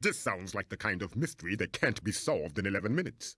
This sounds like the kind of mystery that can't be solved in 11 minutes.